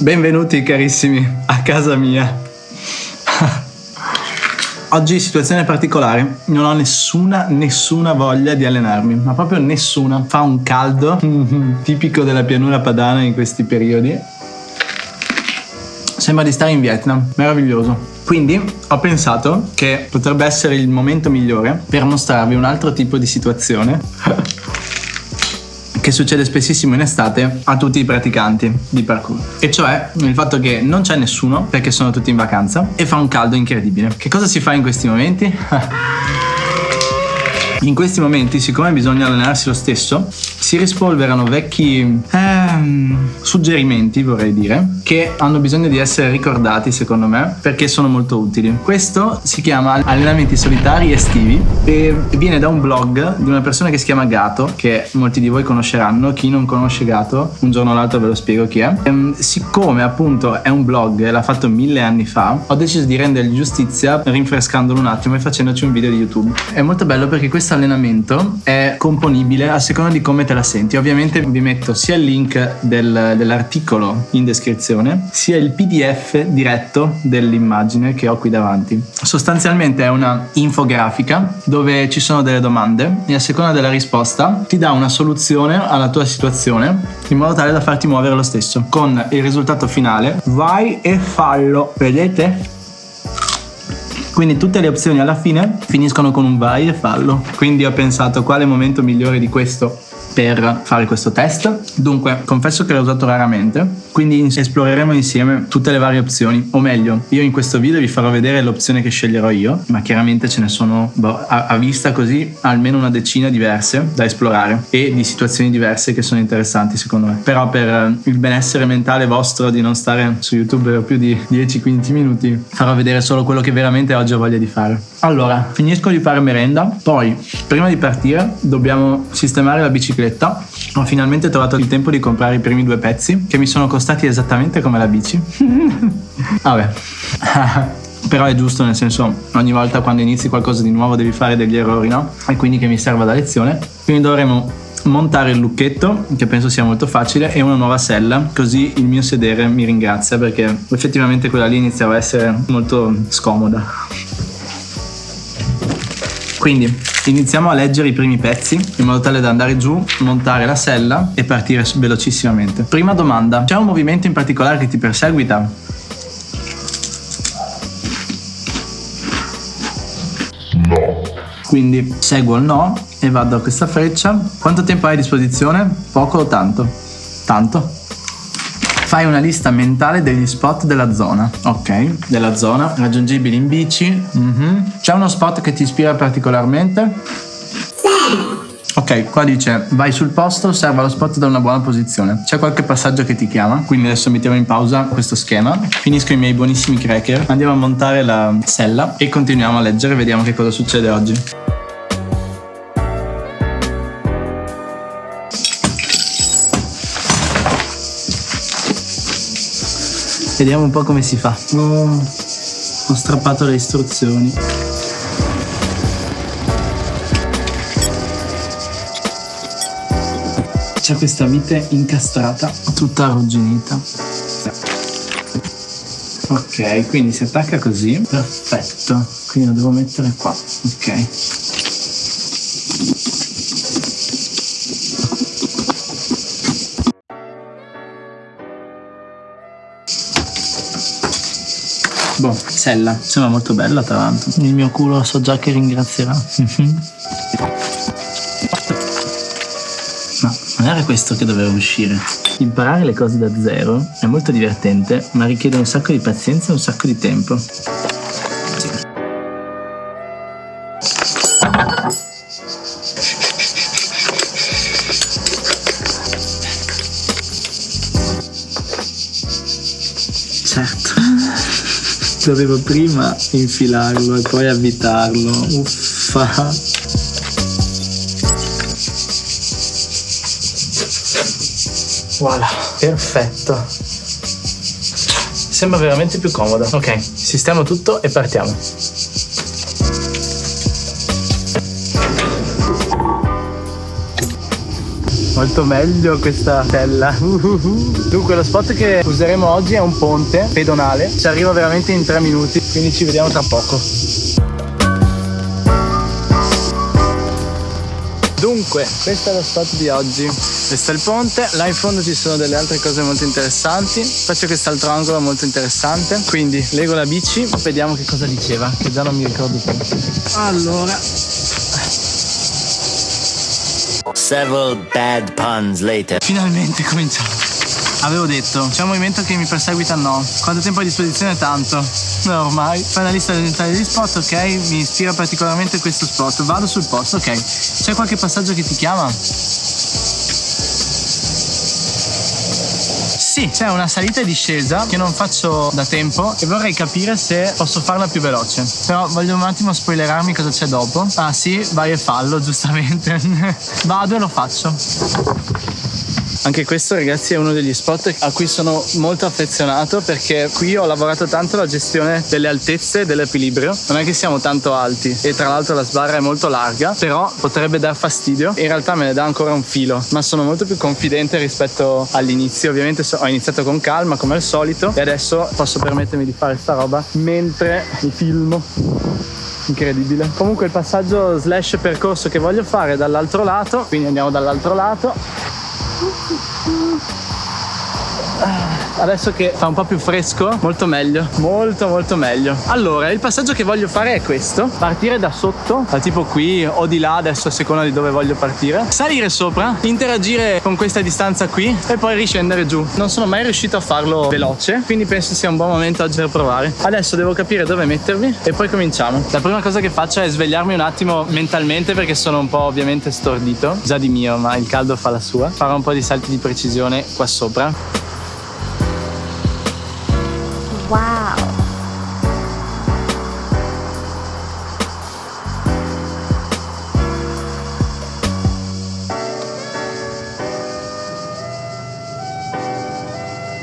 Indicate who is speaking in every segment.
Speaker 1: Benvenuti carissimi a casa mia. Oggi situazione particolare, non ho nessuna, nessuna voglia di allenarmi, ma proprio nessuna. Fa un caldo tipico della pianura padana in questi periodi. Sembra di stare in Vietnam, meraviglioso. Quindi ho pensato che potrebbe essere il momento migliore per mostrarvi un altro tipo di situazione che succede spessissimo in estate a tutti i praticanti di parkour. E cioè il fatto che non c'è nessuno perché sono tutti in vacanza e fa un caldo incredibile. Che cosa si fa in questi momenti? In questi momenti, siccome bisogna allenarsi lo stesso, si rispolverano vecchi ehm, suggerimenti, vorrei dire, che hanno bisogno di essere ricordati, secondo me, perché sono molto utili. Questo si chiama Allenamenti solitari estivi e viene da un blog di una persona che si chiama Gato, che molti di voi conosceranno. Chi non conosce Gato, un giorno o l'altro ve lo spiego chi è. Ehm, siccome appunto è un blog e l'ha fatto mille anni fa, ho deciso di rendergli giustizia rinfrescandolo un attimo e facendoci un video di YouTube. È molto bello perché questo allenamento è componibile a seconda di come te la senti. Ovviamente vi metto sia il link del, dell'articolo in descrizione, sia il PDF diretto dell'immagine che ho qui davanti. Sostanzialmente è una infografica dove ci sono delle domande e a seconda della risposta ti dà una soluzione alla tua situazione in modo tale da farti muovere lo stesso. Con il risultato finale, vai e fallo. Vedete? Quindi tutte le opzioni alla fine finiscono con un vai e fallo. Quindi ho pensato quale momento migliore di questo per fare questo test. Dunque, confesso che l'ho usato raramente, quindi esploreremo insieme tutte le varie opzioni, o meglio, io in questo video vi farò vedere l'opzione che sceglierò io, ma chiaramente ce ne sono boh, a, a, vista così almeno una decina diverse da esplorare e di situazioni diverse che sono interessanti secondo me. Però per eh, il benessere mentale vostro di non stare su YouTube per più di 10-15 minuti, farò vedere solo quello che veramente oggi ho voglia di fare. Allora, finisco di fare merenda, poi prima di partire dobbiamo sistemare la bicicletta bicicletta ho finalmente trovato il tempo di comprare i primi due pezzi che mi sono costati esattamente come la bici. Vabbè. Però è giusto nel senso ogni volta quando inizi qualcosa di nuovo devi fare degli errori, no? E quindi che mi serva da lezione. Quindi dovremo montare il lucchetto, che penso sia molto facile, e una nuova sella, così il mio sedere mi ringrazia perché effettivamente quella lì iniziava a essere molto scomoda. Quindi iniziamo a leggere i primi pezzi in modo tale da andare giù, montare la sella e partire velocissimamente. Prima domanda, c'è un movimento in particolare che ti perseguita? No. Quindi seguo il no e vado a questa freccia. Quanto tempo hai a disposizione? Poco o tanto? Tanto. Fai una lista mentale degli spot della zona. Ok, della zona, raggiungibili in bici. Mm-hmm. C'è uno spot che ti ispira particolarmente? Ok, qua dice vai sul posto, osserva lo spot da una buona posizione. C'è qualche passaggio che ti chiama, quindi adesso mettiamo in pausa questo schema. Finisco i miei buonissimi cracker, andiamo a montare la sella e continuiamo a leggere, vediamo che cosa succede oggi. Vediamo un po' come si fa. Oh, ho strappato le istruzioni. C'è questa vite incastrata, tutta arrugginita. Ok, quindi si attacca così. Perfetto. Quindi lo devo mettere qua. Ok. Boh, sella, sembra molto bella tra l'altro. Il mio culo so già che ringrazierà. Ma non era questo che doveva uscire. Imparare le cose da zero è molto divertente, ma richiede un sacco di pazienza e un sacco di tempo. Dovevo prima infilarlo e poi avvitarlo. Uffa. Voilà, perfetto. Sembra veramente più comoda. Ok, sistemo tutto e partiamo. Molto meglio questa tella. Dunque lo spot che useremo oggi è un ponte pedonale, ci arriva veramente in tre minuti, quindi ci vediamo tra poco. Dunque, questo è lo spot di oggi. Questo è il ponte, là in fondo ci sono delle altre cose molto interessanti. Faccio quest'altro angolo molto interessante. Quindi lego la bici, vediamo che cosa diceva, che già non mi ricordo più. Allora,
Speaker 2: Several bad puns later.
Speaker 1: finalmente cominciamo. Avevo detto, c'è un movimento che mi perseguita no. Quanto tempo a disposizione? Tanto. No, ormai. Fai una lista degli spot, ok? Mi ispira particolarmente questo spot. Vado sul posto, ok. C'è qualche passaggio che ti chiama? Sì, c'è una salita e discesa che non faccio da tempo e vorrei capire se posso farla più veloce. Però voglio un attimo spoilerarmi cosa c'è dopo. Ah sì, vai e fallo, giustamente. Vado e lo faccio. Anche questo ragazzi è uno degli spot a cui sono molto affezionato perché qui ho lavorato tanto la gestione delle altezze e dell'equilibrio. Non è che siamo tanto alti e tra l'altro la sbarra è molto larga, però potrebbe dar fastidio. In realtà me ne dà ancora un filo, ma sono molto più confidente rispetto all'inizio. Ovviamente ho iniziato con calma come al solito e adesso posso permettermi di fare sta roba mentre mi filmo. Incredibile. Comunque il passaggio slash percorso che voglio fare è dall'altro lato, quindi andiamo dall'altro lato. Uh, uh, uh. Adesso che fa un po' più fresco, molto meglio, molto molto meglio. Allora, il passaggio che voglio fare è questo: partire da sotto, da tipo qui o di là, adesso a seconda di dove voglio partire, salire sopra, interagire con questa distanza qui e poi riscendere giù. Non sono mai riuscito a farlo veloce, quindi penso sia un buon momento oggi per provare. Adesso devo capire dove mettermi e poi cominciamo. La prima cosa che faccio è svegliarmi un attimo mentalmente perché sono un po' ovviamente stordito, già di mio, ma il caldo fa la sua. Farò un po' di salti di precisione qua sopra.
Speaker 3: Wow.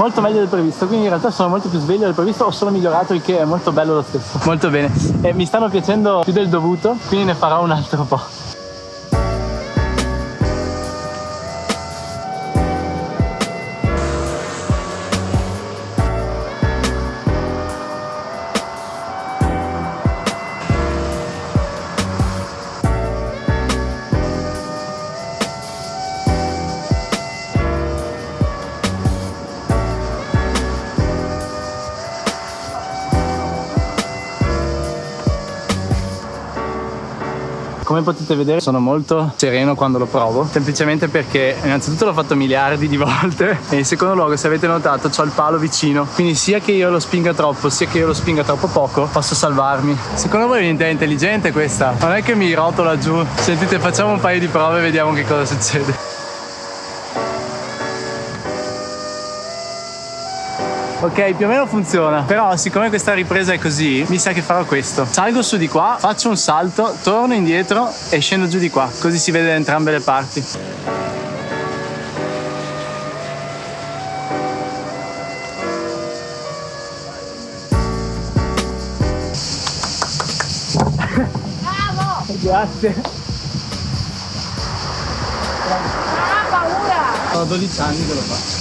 Speaker 1: molto meglio del previsto quindi in realtà sono molto più sveglio del previsto ho solo migliorato il che è molto bello lo stesso. Molto bene. E mi stanno piacendo più del dovuto quindi ne farò un altro po' Come potete vedere sono molto sereno quando lo provo, semplicemente perché innanzitutto l'ho fatto miliardi di volte e in secondo luogo se avete notato ho il palo vicino, quindi sia che io lo spinga troppo sia che io lo spinga troppo poco posso salvarmi. Secondo voi è intelligente questa? Non è che mi rotola giù, sentite facciamo un paio di prove e vediamo che cosa succede. Ok, più o meno funziona. Però siccome questa ripresa è così, mi sa che farò questo. Salgo su di qua, faccio un salto, torno indietro e scendo giù di qua. Così si vede da entrambe le parti.
Speaker 3: Bravo!
Speaker 1: Grazie.
Speaker 3: Non!
Speaker 1: Ho 12 anni che lo faccio.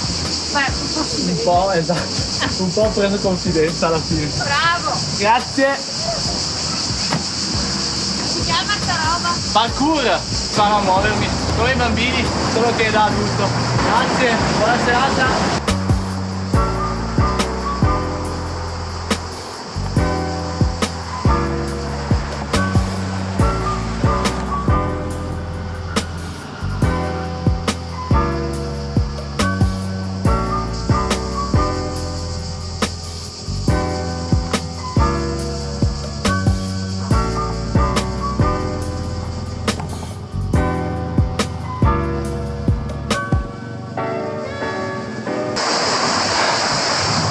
Speaker 3: Beh,
Speaker 1: Un po', esatto. Un po' preso confidenza alla fine.
Speaker 3: Bravo!
Speaker 1: Grazie.
Speaker 3: Si chiama sta roba?
Speaker 1: Parkour. Faro a muovermi. Come i bambini, solo che da adulto. Grazie, buona serata.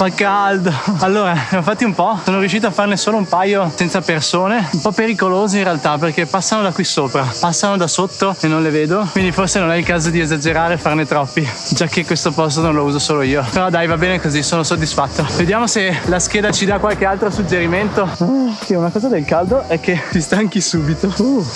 Speaker 1: Fa caldo. Allora, ne ho fatti un po'. Sono riuscito a farne solo un paio senza persone. Un po' pericolosi in realtà perché passano da qui sopra, passano da sotto e non le vedo. Quindi forse non è il caso di esagerare e farne troppi. Già che questo posto non lo uso solo io. Però dai, va bene così, sono soddisfatto. Vediamo se la scheda ci dà qualche altro suggerimento. Uh, una cosa del caldo è che ti stanchi subito. Uh.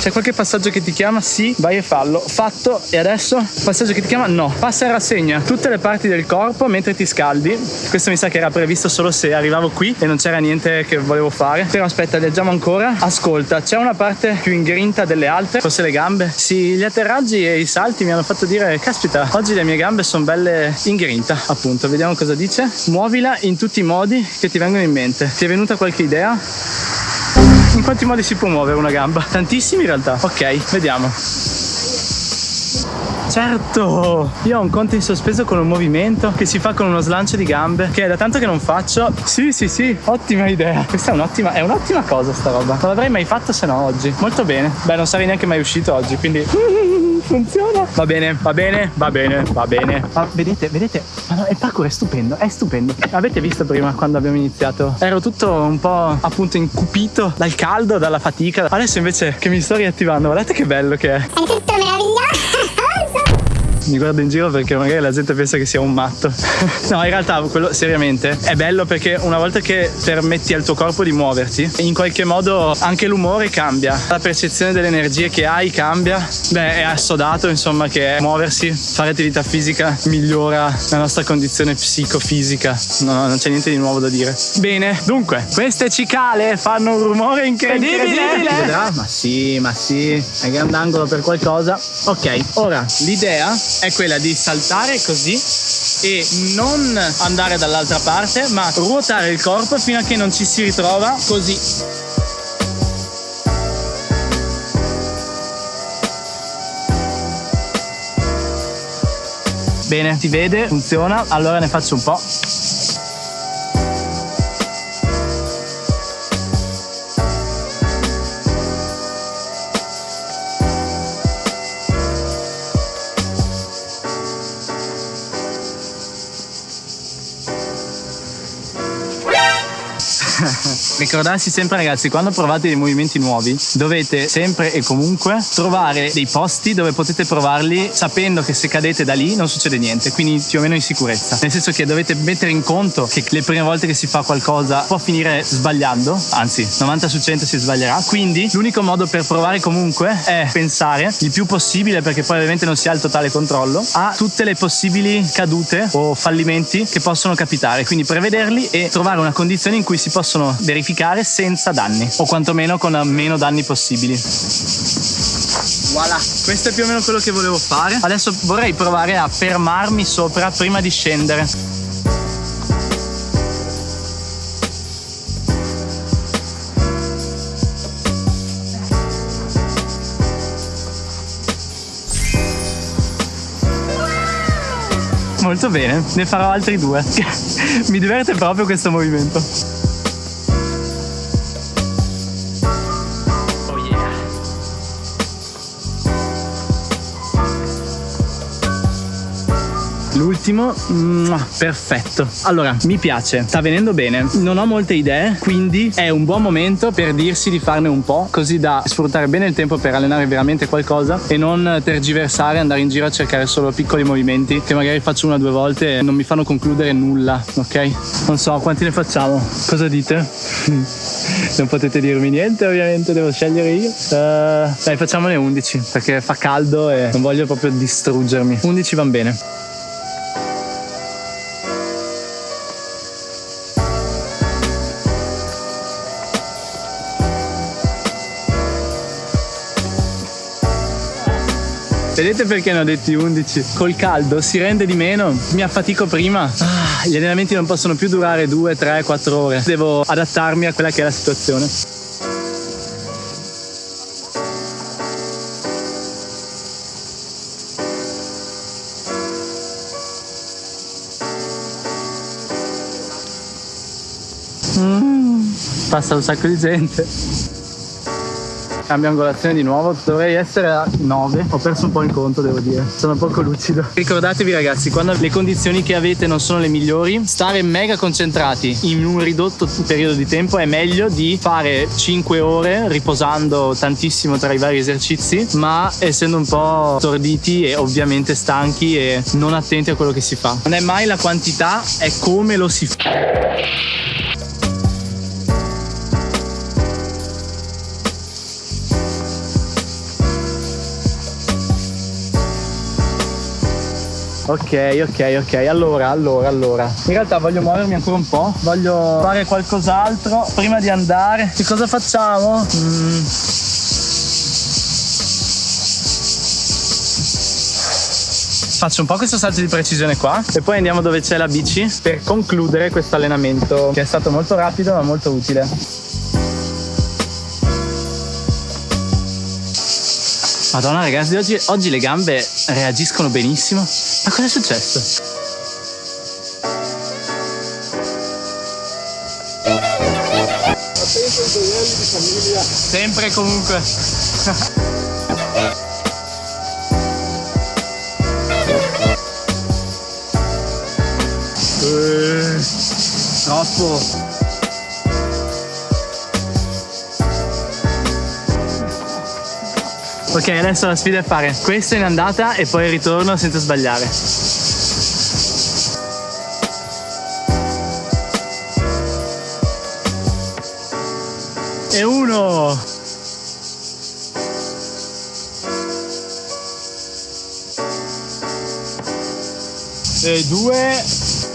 Speaker 1: C'è qualche passaggio che ti chiama? Sì, vai e fallo. Fatto. E adesso? Passaggio che ti chiama? No. Passa e rassegna tutte le parti del corpo mentre ti scaldi. Questo mi sa che era previsto solo se arrivavo qui e non c'era niente che volevo fare. Però aspetta, leggiamo ancora. Ascolta, c'è una parte più ingrinta delle altre, forse le gambe. Sì, gli atterraggi e i salti mi hanno fatto dire, caspita, oggi le mie gambe sono belle in grinta, appunto. Vediamo cosa dice. Muovila in tutti i modi che ti vengono in mente. Ti è venuta qualche idea? In quanti modi si può muovere una gamba? Tantissimi in realtà. Ok, vediamo. Certo, io ho un conto in sospeso con un movimento che si fa con uno slancio di gambe che è da tanto che non faccio. Sì, sì, sì, ottima idea. Questa è un'ottima, è un'ottima cosa sta roba. Non l'avrei mai fatto se no oggi. Molto bene. Beh, non sarei neanche mai uscito oggi, quindi funziona. Va bene, va bene, va bene, va bene. Ma vedete, vedete, ma no, il parkour è stupendo, è stupendo. Avete visto prima quando abbiamo iniziato? Ero tutto un po' appunto incupito dal caldo, dalla fatica. Adesso invece che mi sto riattivando, guardate che bello che è. Mi guardo in giro perché magari la gente pensa che sia un matto. no, in realtà, quello seriamente è bello perché una volta che permetti al tuo corpo di muoverti, in qualche modo anche l'umore cambia, la percezione delle energie che hai cambia. Beh, è assodato insomma che muoversi, fare attività fisica migliora la nostra condizione psicofisica. No, no, non c'è niente di nuovo da dire. Bene, dunque, queste cicale fanno un rumore incredibile. Vedrà? Ma sì, ma sì, è grandangolo per qualcosa. Ok, ora l'idea è quella di saltare così e non andare dall'altra parte, ma ruotare il corpo fino a che non ci si ritrova così. Bene, si vede, funziona, allora ne faccio un po'. Ricordarsi sempre ragazzi, quando provate dei movimenti nuovi, dovete sempre e comunque trovare dei posti dove potete provarli sapendo che se cadete da lì non succede niente, quindi più o meno in sicurezza. Nel senso che dovete mettere in conto che le prime volte che si fa qualcosa può finire sbagliando, anzi 90 su 100 si sbaglierà, quindi l'unico modo per provare comunque è pensare il più possibile, perché poi ovviamente non si ha il totale controllo, a tutte le possibili cadute o fallimenti che possono capitare, quindi prevederli e trovare una condizione in cui si possono verificare senza danni o quantomeno con meno danni possibili. Voilà, questo è più o meno quello che volevo fare. Adesso vorrei provare a fermarmi sopra prima di scendere. Molto bene, ne farò altri due. Mi diverte proprio questo movimento. L'ultimo, mua, perfetto. Allora, mi piace, sta venendo bene. Non ho molte idee, quindi è un buon momento per dirsi di farne un po', così da sfruttare bene il tempo per allenare veramente qualcosa e non tergiversare, andare in giro a cercare solo piccoli movimenti che magari faccio una o due volte e non mi fanno concludere nulla, ok? Non so, quanti ne facciamo? Cosa dite? non potete dirmi niente, ovviamente, devo scegliere io. Uh, dai, facciamone 11 perché fa caldo e non voglio proprio distruggermi. 11 van bene. Vedete perché ne ho detti 11? Col caldo si rende di meno, mi affatico prima. Ah, gli allenamenti non possono più durare 2, 3, 4 ore. Devo adattarmi a quella che è la situazione. Mm, passa un sacco di gente. Cambio angolazione di nuovo, dovrei essere a 9. Ho perso un po' il conto, devo dire. Sono poco lucido. Ricordatevi ragazzi, quando le condizioni che avete non sono le migliori, stare mega concentrati in un ridotto periodo di tempo è meglio di fare 5 ore riposando tantissimo tra i vari esercizi, ma essendo un po' storditi e ovviamente stanchi e non attenti a quello che si fa. Non è mai la quantità, è come lo si fa. Ok, ok, ok. Allora, allora, allora. In realtà voglio muovermi ancora un po'. Voglio fare qualcos'altro prima di andare. Che cosa facciamo? Mm. Faccio un po' questo salto di precisione qua e poi andiamo dove c'è la bici per concludere questo allenamento che è stato molto rapido ma molto utile. Madonna ragazzi, oggi, oggi le gambe reagiscono benissimo. Ma cosa è successo? Sempre e comunque. Eh, troppo. Ok, adesso la sfida è fare questo in andata e poi il ritorno senza sbagliare. E uno! E due!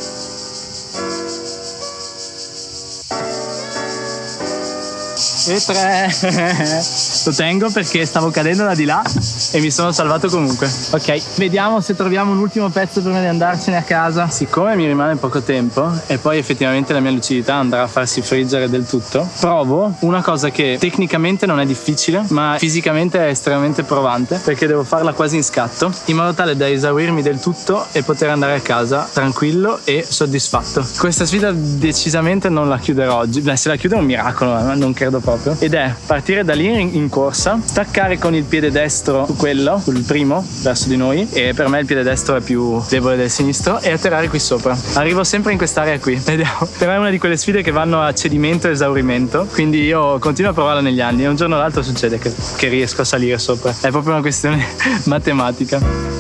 Speaker 1: E tre! Lo tengo perché stavo cadendo da di là e mi sono salvato comunque. Ok, vediamo se troviamo un ultimo pezzo prima di andarcene a casa. Siccome mi rimane poco tempo e poi effettivamente la mia lucidità andrà a farsi friggere del tutto, provo una cosa che tecnicamente non è difficile, ma fisicamente è estremamente provante perché devo farla quasi in scatto, in modo tale da esaurirmi del tutto e poter andare a casa tranquillo e soddisfatto. Questa sfida decisamente non la chiuderò oggi. Beh, se la chiudo è un miracolo, ma non credo proprio. Ed è partire da lì in, corsa, staccare con il piede destro su quello, sul primo, verso di noi, e per me il piede destro è più debole del sinistro, e atterrare qui sopra. Arrivo sempre in quest'area qui, vediamo. Però è una di quelle sfide che vanno a cedimento e esaurimento, quindi io continuo a provarla negli anni e un giorno o l'altro succede che, che riesco a salire sopra. È proprio una questione matematica.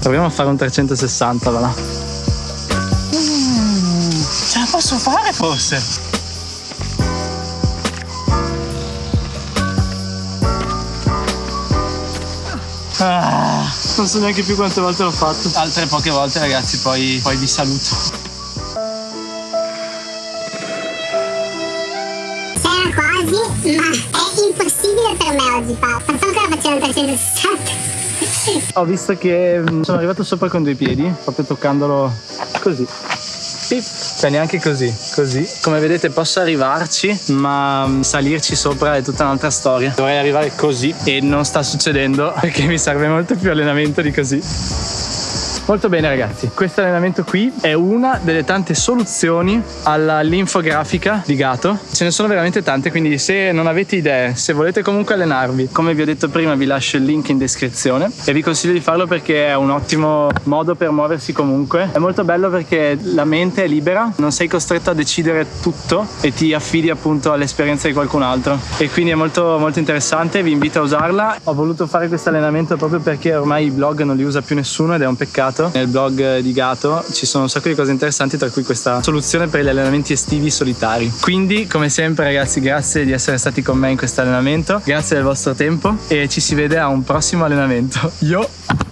Speaker 1: Proviamo a fare un 360, va là. Posso fare forse? Ah, non so neanche più quante volte l'ho fatto. Altre poche volte ragazzi, poi, poi vi saluto.
Speaker 4: C'era quasi, ma è impossibile per me oggi fa. Non so ancora facendo un 360.
Speaker 1: Ho visto che mm, sono arrivato sopra con due piedi, proprio toccandolo così. Pip. Cioè neanche così, così. Come vedete posso arrivarci, ma mm, salirci sopra è tutta un'altra storia. Dovrei arrivare così e non sta succedendo perché mi serve molto più allenamento di così. Molto bene ragazzi, questo allenamento qui è una delle tante soluzioni alla linfografica di Gato. Ce ne sono veramente tante, quindi se non avete idee, se volete comunque allenarvi, come vi ho detto prima vi lascio il link in descrizione e vi consiglio di farlo perché è un ottimo modo per muoversi comunque. È molto bello perché la mente è libera, non sei costretto a decidere tutto e ti affidi appunto all'esperienza di qualcun altro e quindi è molto molto interessante, vi invito a usarla. Ho voluto fare questo allenamento proprio perché ormai i blog non li usa più nessuno ed è un peccato nel blog di Gato ci sono un sacco di cose interessanti, tra cui questa soluzione per gli allenamenti estivi solitari. Quindi, come sempre, ragazzi, grazie di essere stati con me in questo allenamento, grazie del vostro tempo e ci si vede a un prossimo allenamento. Yo!